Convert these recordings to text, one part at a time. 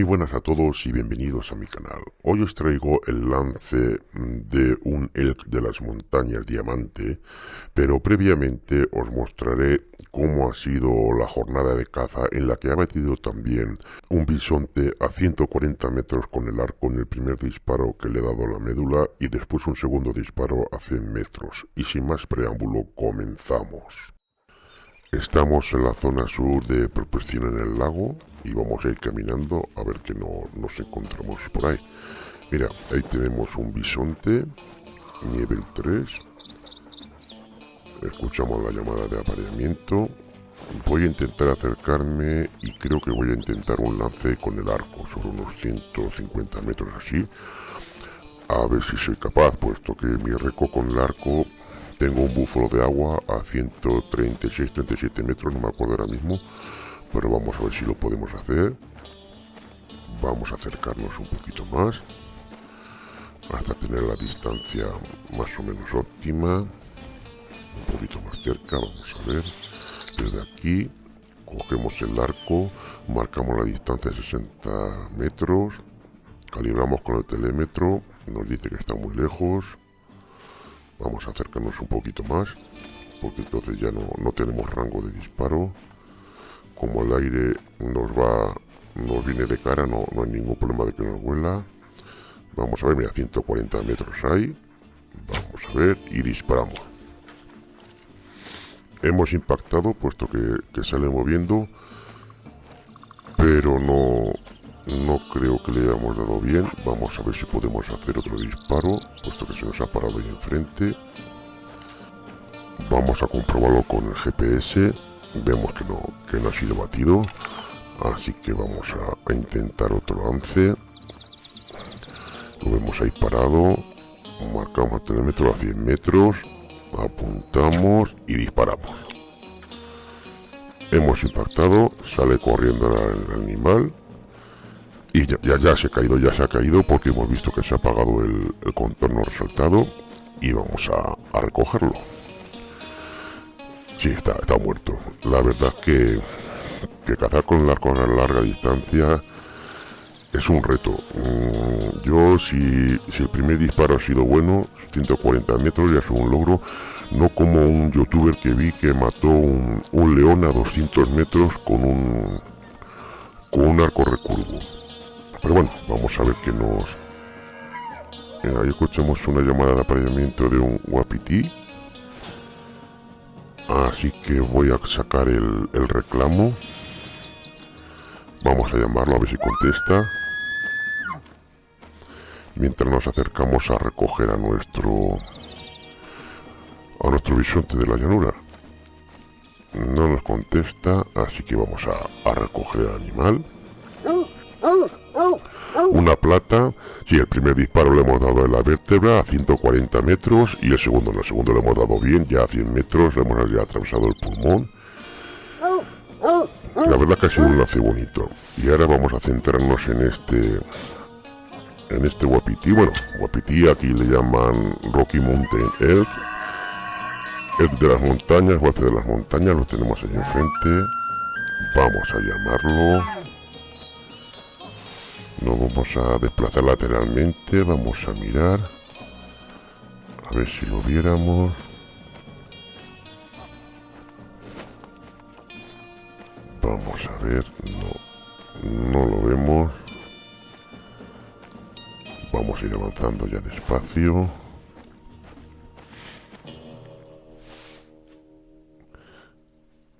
Muy buenas a todos y bienvenidos a mi canal. Hoy os traigo el lance de un elk de las montañas diamante, pero previamente os mostraré cómo ha sido la jornada de caza en la que ha metido también un bisonte a 140 metros con el arco en el primer disparo que le he dado la médula y después un segundo disparo a 100 metros. Y sin más preámbulo, comenzamos. Estamos en la zona sur de proporción en el lago y vamos a ir caminando a ver que no nos encontramos por ahí. Mira, ahí tenemos un bisonte, nivel 3. Escuchamos la llamada de apareamiento. Voy a intentar acercarme y creo que voy a intentar un lance con el arco sobre unos 150 metros así. A ver si soy capaz, puesto que mi reco con el arco tengo un búfalo de agua a 136-37 metros, no me acuerdo ahora mismo. Pero vamos a ver si lo podemos hacer. Vamos a acercarnos un poquito más. Hasta tener la distancia más o menos óptima. Un poquito más cerca, vamos a ver. Desde aquí cogemos el arco, marcamos la distancia de 60 metros, calibramos con el telémetro, nos dice que está muy lejos, Vamos a acercarnos un poquito más, porque entonces ya no, tenemos rango de disparo. Como el aire nos va, nos viene de cara, no, no hay ningún problema de que nos vuela. Vamos a ver, mira, 140 metros hay. Vamos a ver y disparamos. Hemos impactado, puesto que sale moviendo, pero no, no creo que le hayamos dado bien. Vamos a ver si podemos hacer otro disparo, puesto que se nos ha parado ahí enfrente. Vamos a comprobarlo con el GPS. Vemos que no, que no ha sido batido. Así que vamos a, intentar otro lance. Lo vemos ahí parado. Marcamos el telémetro a 100 metros. Apuntamos y disparamos. Hemos impactado. Sale corriendo el animal y ya, ya, se ha caído, ya se ha caído porque hemos visto que se ha apagado el, contorno resaltado y vamos a, recogerlo. Sí, está, está muerto. La verdad que, que cazar con el a larga distancia es un reto. Mm, yo, si, si, el primer disparo ha sido bueno, 140 metros ya es un logro, no como un youtuber que vi que mató un, un león a 200 metros con un, con un arco recurvo. Pero bueno, vamos a ver qué nos... ahí escuchamos una llamada de apareamiento de un guapití. Así que voy a sacar el, reclamo. Vamos a llamarlo a ver si contesta. Mientras nos acercamos a recoger a nuestro... A nuestro bisonte de la llanura. No nos contesta, así que vamos a, a recoger al animal. Una plata, si el primer disparo le hemos dado en la vértebra a 140 metros y el segundo, no, el segundo le hemos dado bien, ya a 100 metros, le hemos ya atravesado el pulmón. La verdad que ha sido un lance bonito. Y ahora vamos a centrarnos en este en este guapití. Bueno, guapití aquí le llaman Rocky Mountain Elk. Elk de las montañas, guape de las montañas, lo tenemos ahí enfrente. Vamos a llamarlo vamos a desplazar lateralmente, vamos a mirar. A ver si lo viéramos. Vamos a ver, no, no lo vemos. Vamos a ir avanzando ya despacio.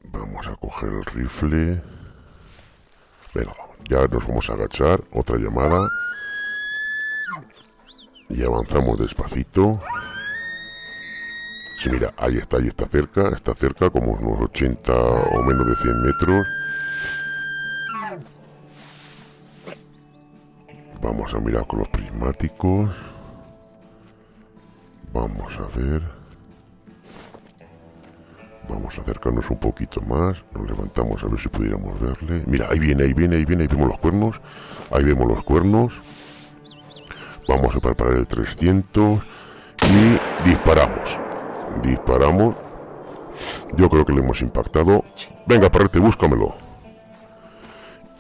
Vamos a coger el rifle. Venga, ya nos vamos a agachar, otra llamada. Y avanzamos despacito. Sí, mira, ahí está, ahí está cerca, está cerca, como unos 80 o menos de 100 metros. Vamos a mirar con los prismáticos. Vamos a ver. Vamos a acercarnos un poquito más. Nos levantamos a ver si pudiéramos verle. Mira, ahí viene, ahí viene, ahí viene. Ahí vemos los cuernos. Ahí vemos los cuernos. Vamos a preparar el 300. Y disparamos. Disparamos. Yo creo que le hemos impactado. Venga, parrete, búscamelo.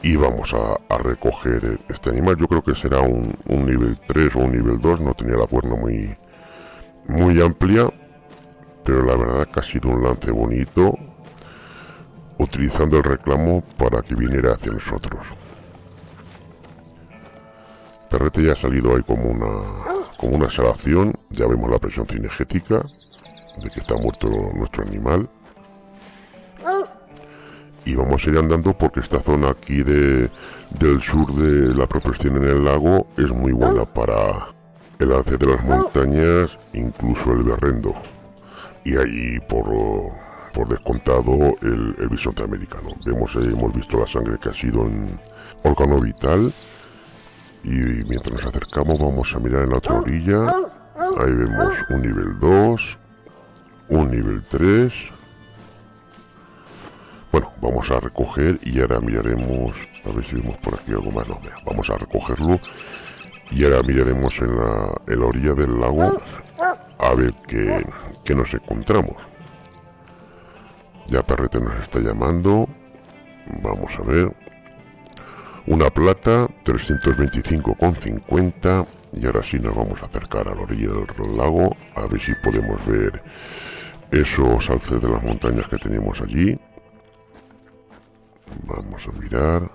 y vamos a, recoger este animal. Yo creo que será un, nivel 3 o un nivel 2, no tenía la cuerna muy, muy amplia, pero la verdad que ha sido un lance bonito, utilizando el reclamo para que viniera hacia nosotros. Perrete ya ha salido ahí como una, como una exhalación, ya vemos la presión cinegética de que está muerto nuestro animal y vamos a ir andando porque esta zona aquí de, del sur de la proporción en el lago es muy buena para el lance de las montañas, incluso el berrendo. Y ahí por, por descontado el, el bisonte americano. Vemos, hemos visto la sangre que ha sido en órgano vital. Y mientras nos acercamos vamos a mirar en la otra orilla. Ahí vemos un nivel 2, un nivel 3 bueno, vamos a recoger y ahora miraremos, a ver si vemos por aquí algo más. No, vamos a recogerlo y ahora miraremos en la, orilla del lago a ver qué, qué nos encontramos. Ya Perrete nos está llamando. Vamos a ver. Una plata, 325,50. Y ahora sí nos vamos a acercar a la orilla del lago. A ver si podemos ver esos alces de las montañas que tenemos allí. Vamos a mirar.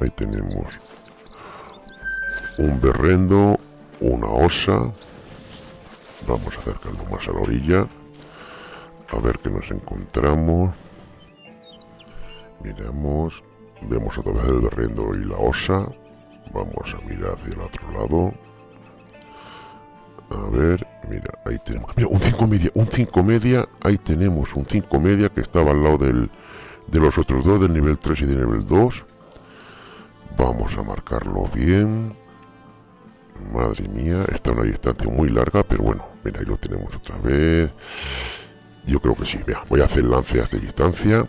Ahí tenemos un berrendo, una osa. Vamos a acercarnos más a la orilla. A ver qué nos encontramos. Miramos. Vemos otra vez el berrendo y la osa. Vamos a mirar hacia el otro lado. A ver, mira, ahí tenemos. Mira, un 5 media, un 5 media. Ahí tenemos un 5 media que estaba al lado del, de los otros dos, del nivel 3 y del nivel 2. Vamos a marcarlo bien. Madre mía, está una distancia muy larga, pero bueno, mira, ahí lo tenemos otra vez. Yo creo que sí, vea, voy a hacer lance esta distancia.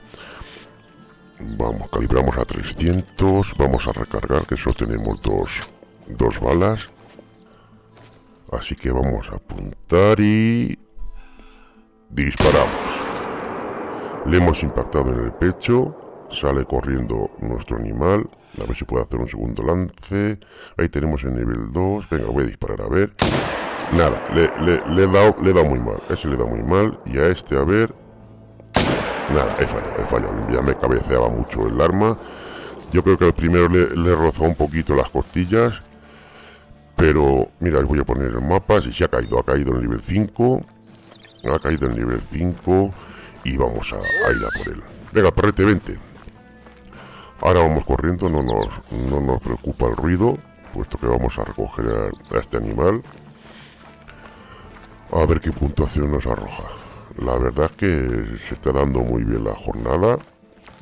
Vamos, calibramos a 300, vamos a recargar, que solo tenemos dos, dos balas. Así que vamos a apuntar y... Disparamos. Le hemos impactado en el pecho. Sale corriendo nuestro animal. A ver si puede hacer un segundo lance. Ahí tenemos el nivel 2. Venga, voy a disparar a ver. Nada, le, le, he dado, le he muy mal. Ese le dado muy mal. Y a este, a ver. Nada, he fallado, he fallado. Ya me cabeceaba mucho el arma. Yo creo que al primero le, le rozó un poquito las costillas. Pero, mira, voy a poner el mapa. Si se ha caído, ha caído en nivel 5. Ha caído en nivel 5 y vamos a, ir a por él. Venga, perrete, vente. Ahora vamos corriendo, no nos, no nos preocupa el ruido, puesto que vamos a recoger a, este animal. A ver qué puntuación nos arroja. La verdad es que se está dando muy bien la jornada.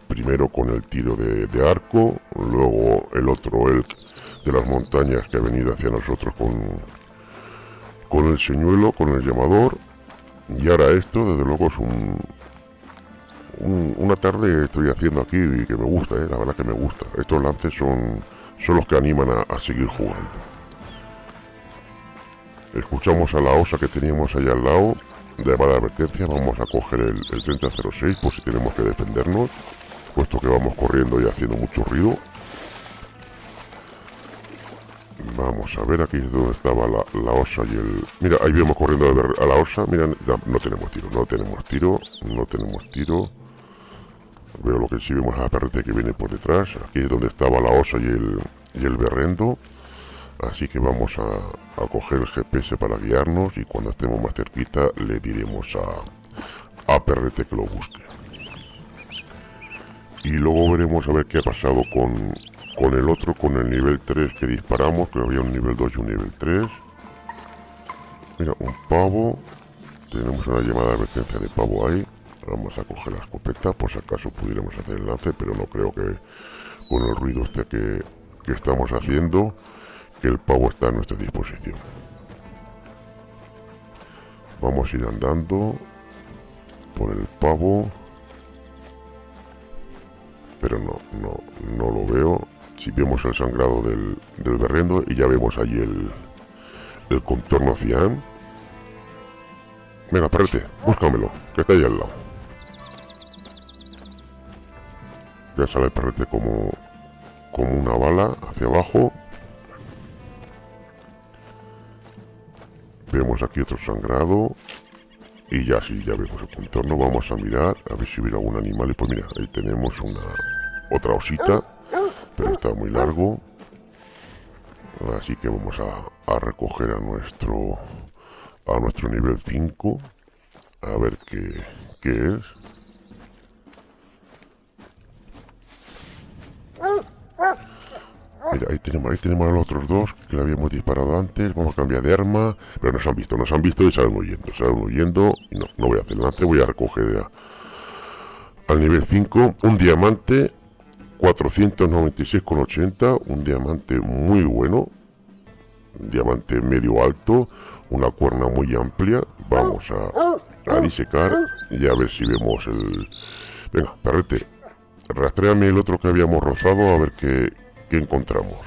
Primero con el tiro de, arco, luego el otro elk de las montañas que ha venido hacia nosotros con, con el señuelo, con el llamador. Y ahora esto, desde luego, es un, una tarde estoy haciendo aquí y que me gusta, eh, la verdad que me gusta. Estos lances son, son los que animan a, seguir jugando. Escuchamos a la osa que teníamos allá al lado, de mala advertencia, vamos a coger el, el 3006 por si tenemos que defendernos, puesto que vamos corriendo y haciendo mucho ruido. Vamos a ver aquí es donde estaba la, osa y el... Mira, ahí vemos corriendo a, la osa. Mira, no tenemos tiro, no tenemos tiro, no tenemos tiro. Veo lo que sí vemos a la perrete que viene por detrás. Aquí es donde estaba la osa y el, y el berrendo. Así que vamos a, coger el GPS para guiarnos y cuando estemos más cerquita le diremos a, a Perrete que lo busque. Y luego veremos a ver qué ha pasado con, con el otro, con el nivel 3 que disparamos, que había un nivel 2 y un nivel 3. Mira, un pavo. Tenemos una llamada de advertencia de pavo ahí. Vamos a coger la escopeta por si acaso pudiéramos hacer el lance, pero no creo que con el ruido este que, estamos haciendo, que el pavo está a nuestra disposición. Vamos a ir andando por el pavo. Pero no, no, no lo veo. Si vemos el sangrado del, del berrendo y ya vemos ahí el, el contorno cian. Venga, párate, búscamelo, que está ahí al lado. que sale el perrete como, como una bala hacia abajo. Vemos aquí otro sangrado. Y ya sí, ya vemos el contorno. Vamos a mirar a ver si hubiera algún animal. Y pues mira, ahí tenemos una otra osita. Pero está muy largo. Así que vamos a, a recoger a nuestro a nuestro nivel 5. A ver qué, qué es. Ahí tenemos, ahí tenemos a los otros dos que le habíamos disparado antes. Vamos a cambiar de arma. Pero nos han visto, nos han visto y salen huyendo. Salen huyendo. No, no voy a hacer lance, voy a recoger al nivel 5 un diamante 496,80. Un diamante muy bueno. Un diamante medio alto. Una cuerna muy amplia. Vamos a, a disecar y a ver si vemos el... Venga, perrete. Rastréame el otro que habíamos rozado a ver qué, ¿Qué encontramos?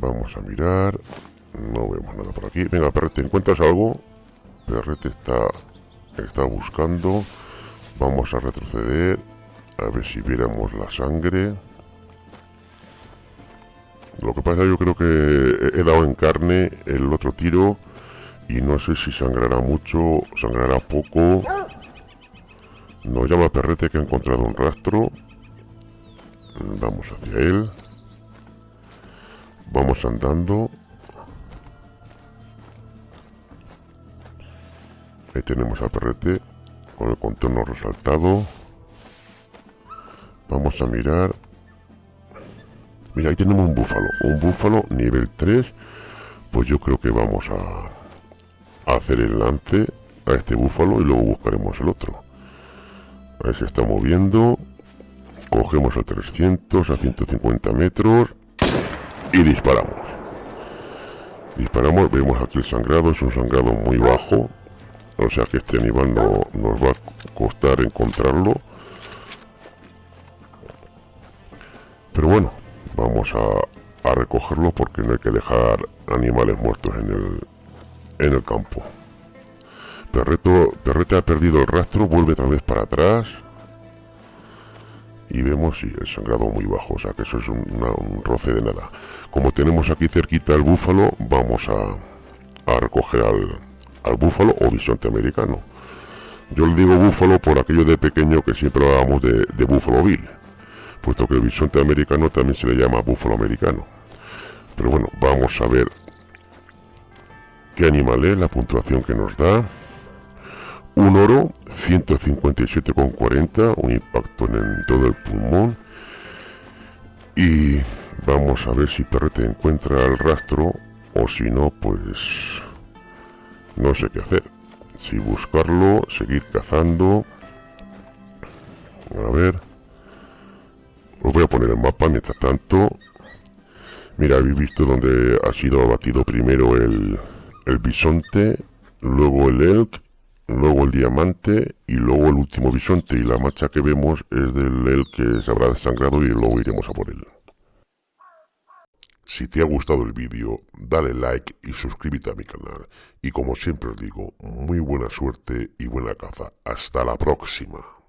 Vamos a mirar. No vemos nada por aquí. Venga, Perrete, ¿encuentras algo? Perrete está, está buscando. Vamos a retroceder. A ver si viéramos la sangre. Lo que pasa yo creo que he dado en carne el otro tiro. Y no sé si sangrará mucho, sangrará poco. Nos llama Perrete que ha encontrado un rastro. Vamos hacia él. Vamos andando. Ahí tenemos a perrete con el contorno resaltado. Vamos a mirar. Mira, ahí tenemos un búfalo. Un búfalo nivel 3. Pues yo creo que vamos a, a hacer el lance a este búfalo y luego buscaremos el otro. Ahí se está moviendo. Cogemos a 300, a 150 metros y disparamos. Disparamos, vemos aquí el sangrado, es un sangrado muy bajo, o sea que este animal no nos va a costar encontrarlo. Pero bueno, vamos a, a recogerlo porque no hay que dejar animales muertos en el, en el campo. Perreto, Perrete ha perdido el rastro, vuelve otra vez para atrás y vemos si el sangrado muy bajo, o sea que eso es un, roce de nada. Como tenemos aquí cerquita el búfalo, vamos a, recoger al, al, búfalo o bisonte americano. Yo le digo búfalo por aquello de pequeño que siempre hablábamos de, de búfalo bill, puesto que el bisonte americano también se le llama búfalo americano. Pero bueno, vamos a ver qué animal es, la puntuación que nos da. Un oro, 157,40, un impacto en todo el pulmón. Y vamos a ver si Perrete encuentra el rastro o si no, pues no sé qué hacer. Si buscarlo, seguir cazando. A ver. Os voy a poner el mapa mientras tanto. Mira, habéis visto donde ha sido abatido primero el, el bisonte, luego el elk luego el diamante y luego el último bisonte y la marcha que vemos es del el que se habrá desangrado y luego iremos a por él. Si te ha gustado el vídeo, dale like y suscríbete a mi canal. Y como siempre os digo, muy buena suerte y buena caza. Hasta la próxima.